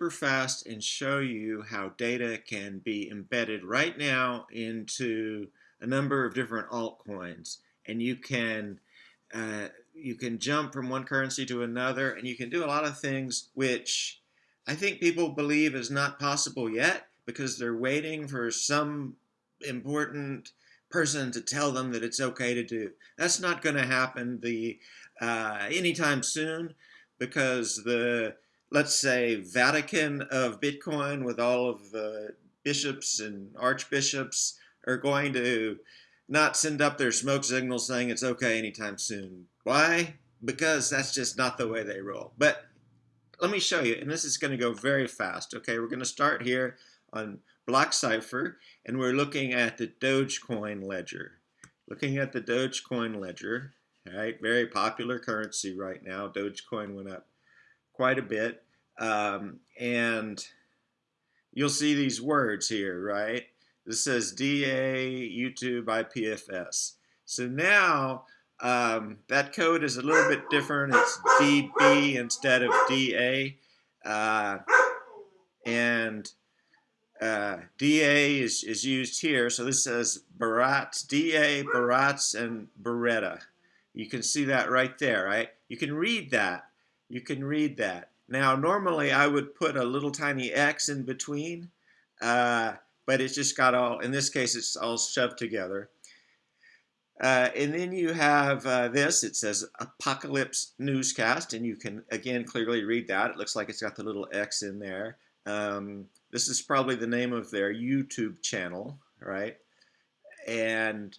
super fast and show you how data can be embedded right now into a number of different altcoins. And you can uh, you can jump from one currency to another, and you can do a lot of things which I think people believe is not possible yet because they're waiting for some important person to tell them that it's okay to do. That's not going to happen the uh, anytime soon because the let's say Vatican of Bitcoin with all of the bishops and archbishops are going to not send up their smoke signals saying it's okay anytime soon. Why? Because that's just not the way they roll. But let me show you, and this is going to go very fast. Okay, we're going to start here on BlockCypher, and we're looking at the Dogecoin ledger. Looking at the Dogecoin ledger, right? Very popular currency right now. Dogecoin went up quite a bit, um, and you'll see these words here, right? This says DA YouTube IPFS. So now um, that code is a little bit different. It's DB instead of DA. Uh, and uh, DA is, is used here. So this says Barats, DA, Barats, and Bereta. You can see that right there, right? You can read that. You can read that. Now, normally I would put a little tiny X in between. Uh, but it's just got all, in this case, it's all shoved together. Uh, and then you have uh, this, it says Apocalypse Newscast, and you can, again, clearly read that. It looks like it's got the little X in there. Um, this is probably the name of their YouTube channel, right? And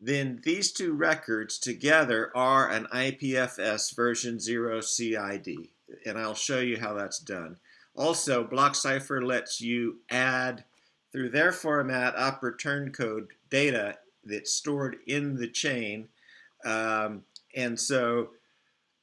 then these two records together are an IPFS version 0 CID, and I'll show you how that's done. Also, BlockCypher lets you add through their format op return code data that's stored in the chain. Um, and so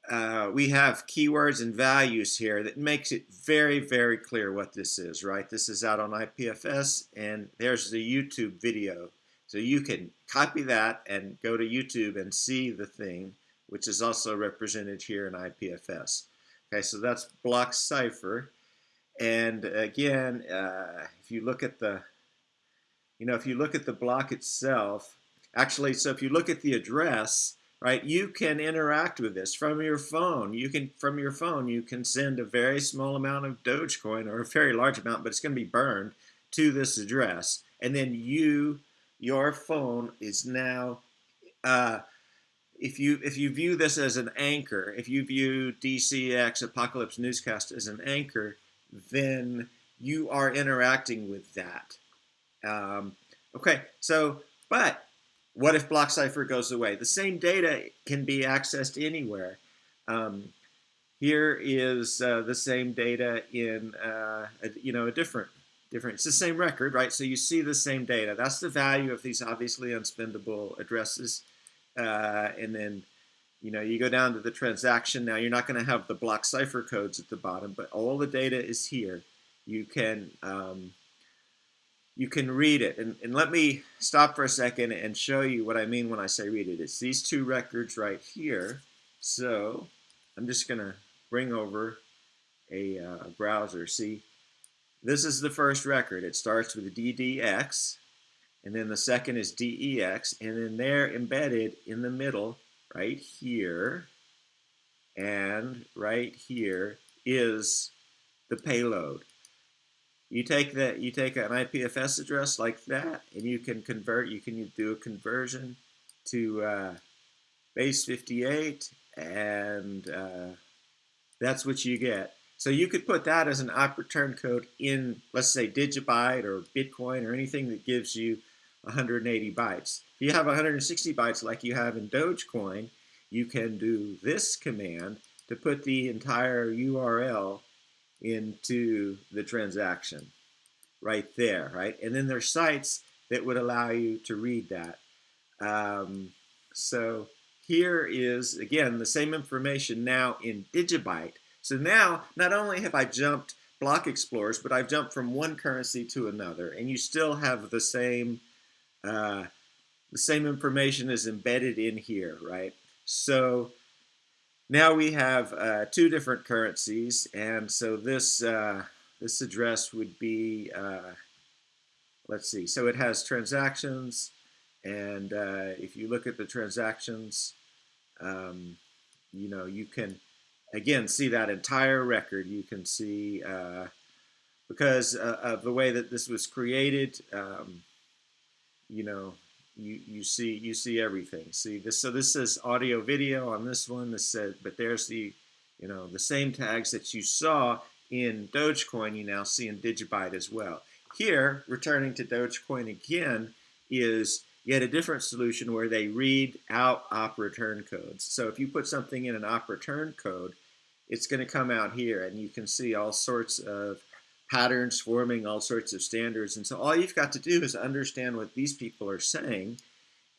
uh, we have keywords and values here that makes it very, very clear what this is, right? This is out on IPFS, and there's the YouTube video. So you can copy that and go to YouTube and see the thing, which is also represented here in IPFS. Okay, so that's BlockCypher. And again, uh, if you look at the, you know, if you look at the block itself, actually, so if you look at the address, right, you can interact with this from your phone. You can, from your phone, you can send a very small amount of Dogecoin or a very large amount, but it's going to be burned to this address. And then you, your phone is now, uh, if you if you view this as an anchor, if you view DCX Apocalypse Newscast as an anchor, then you are interacting with that. Um, okay, so, but what if BlockCypher goes away? The same data can be accessed anywhere. Um, here is uh, the same data in, uh, a, you know, a different, different, it's the same record, right? So you see the same data. That's the value of these obviously unspendable addresses. Uh, and then you know, you go down to the transaction. Now, you're not going to have the BlockCypher codes at the bottom, but all the data is here. You can um, you can read it. And, and let me stop for a second and show you what I mean when I say read it. It's these two records right here. So I'm just going to bring over a uh, browser. See, this is the first record. It starts with DDX, and then the second is DEX, and then they're embedded in the middle right here and right here is the payload. You take that, you take an IPFS address like that, and you can convert. You can do a conversion to uh, base 58, and uh, that's what you get. So you could put that as an op return code in, let's say, Digibyte or Bitcoin or anything that gives you 180 bytes. If you have 160 bytes like you have in Dogecoin, you can do this command to put the entire URL into the transaction right there, right? And then there's sites that would allow you to read that. Um, so here is, again, the same information now in Digibyte. So now, not only have I jumped block explorers, but I've jumped from one currency to another, and you still have the same uh, the same information is embedded in here, right? So now we have uh, two different currencies, and so this uh, this address would be, uh, let's see, so it has transactions, and uh, if you look at the transactions, um, you know, you can, again, see that entire record. You can see, uh, because uh, of the way that this was created, um, you know, you, you see you see everything. See this so this says audio video on this one. This said, but there's the you know the same tags that you saw in Dogecoin. You now see in Digibyte as well. Here, returning to Dogecoin again, is yet a different solution where they read out op return codes. So if you put something in an op return code, it's going to come out here, and you can see all sorts of patterns forming all sorts of standards. And so all you've got to do is understand what these people are saying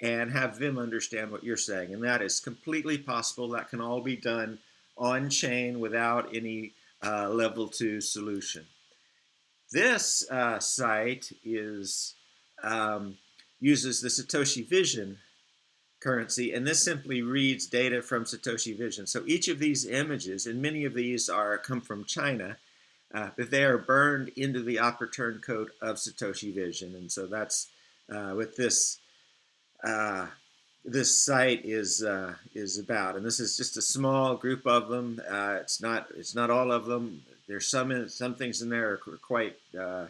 and have them understand what you're saying. And that is completely possible. That can all be done on chain without any uh, level two solution. This uh, site is um, uses the Satoshi Vision currency, and this simply reads data from Satoshi Vision. So each of these images, and many of these are come from China, uh, but they are burned into the op return code of Satoshi Vision. And so that's uh, what this uh, this site is uh, is about. And this is just a small group of them. Uh, it's not it's not all of them. There's some some things in there are quite uh,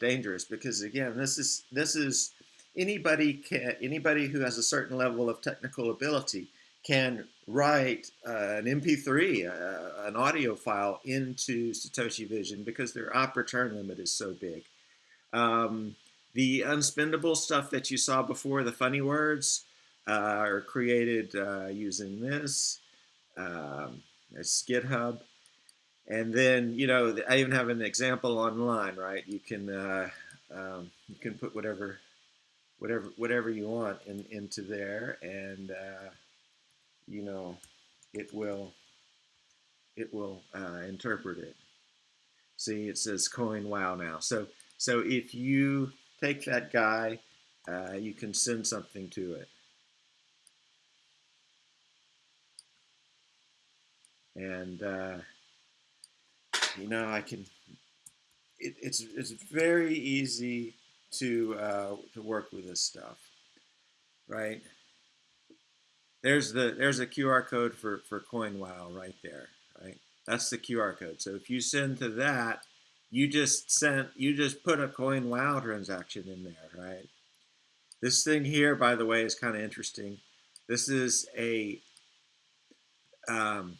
dangerous because again, this is this is anybody can anybody who has a certain level of technical ability can write uh, an MP3, uh, an audio file into Satoshi Vision because their op return limit is so big. Um, the unspendable stuff that you saw before, the funny words, uh, are created uh, using this. Um, it's GitHub. And then, you know, I even have an example online, right? You can uh, um, you can put whatever whatever whatever you want in, into there, and uh, you know, it will it will uh, interpret it. See, it says coin wow now. So so if you take that guy, uh, you can send something to it. And uh, you know, I can. It, it's it's very easy to uh, to work with this stuff, right? There's the there's a QR code for for CoinWow right there, right? That's the QR code. So if you send to that, you just sent you just put a CoinWow transaction in there, right? This thing here, by the way, is kind of interesting. This is a um,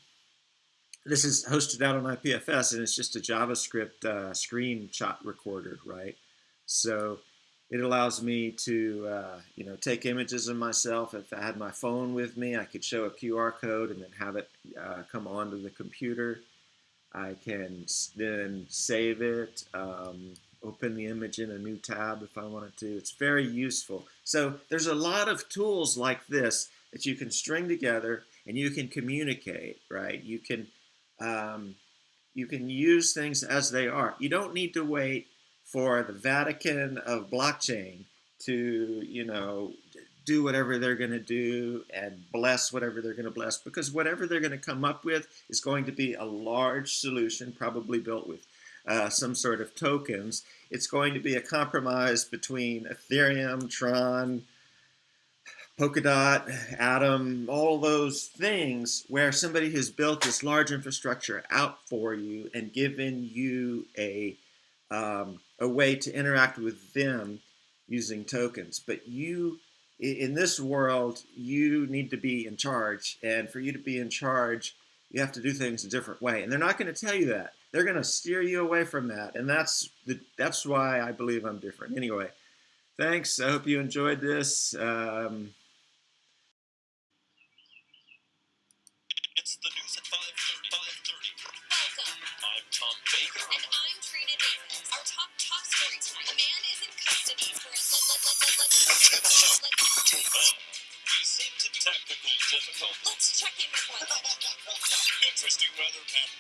this is hosted out on IPFS, and it's just a JavaScript uh, screenshot recorder, right? So it allows me to, uh, you know, take images of myself. If I had my phone with me, I could show a QR code and then have it uh, come onto the computer. I can then save it, um, open the image in a new tab if I wanted to. It's very useful. So there's a lot of tools like this that you can string together and you can communicate, right? You can, um, you can use things as they are. You don't need to wait for the Vatican of blockchain to, you know, do whatever they're going to do and bless whatever they're going to bless because whatever they're going to come up with is going to be a large solution, probably built with uh, some sort of tokens. It's going to be a compromise between Ethereum, Tron, Polkadot, Atom, all those things where somebody has built this large infrastructure out for you and given you a um, a way to interact with them using tokens. But you, in this world, you need to be in charge. And for you to be in charge, you have to do things a different way. And they're not going to tell you that. They're going to steer you away from that. And that's the, that's why I believe I'm different. Anyway, thanks. I hope you enjoyed this. Um, it's the news at 5.30. 5.30. Welcome. I'm Tom Baker. And I'm Trina Davis. Our top, top story tonight. A man is in custody for a... Let, let, let, let, let, let, oh, we seem to technical difficulties. Let's check in with one. Interesting weather pattern.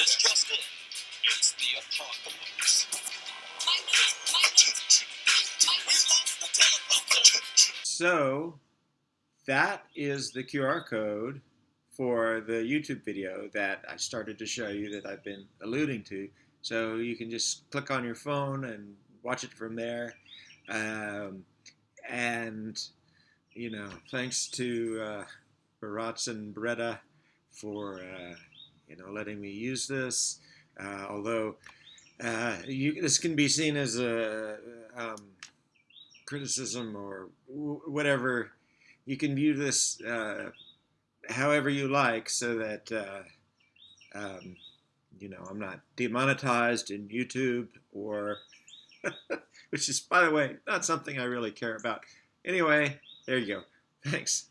this just in. It's the apocalypse. My notes, my notes, my notes. We lost the teleprompter. So that is the QR code for the YouTube video that I started to show you that I've been alluding to. So you can just click on your phone and watch it from there. Um, and, you know, thanks to uh, Barats and Bereta for, uh, you know, letting me use this. Uh, although uh, you, this can be seen as a um, criticism or whatever. You can view this uh, however you like so that, uh, um, you know, I'm not demonetized in YouTube or, which is, by the way, not something I really care about. Anyway, there you go. Thanks.